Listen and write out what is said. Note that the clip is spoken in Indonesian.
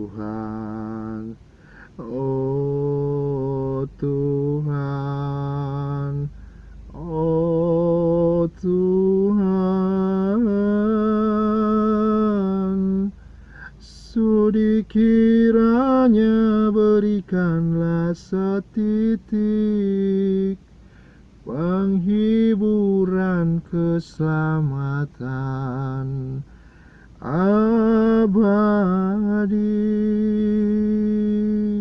Tuhan. Oh Tuhan. Oh Tuhan. Sudi kiranya berikanlah setitik Penghiburan keselamatan. Hari.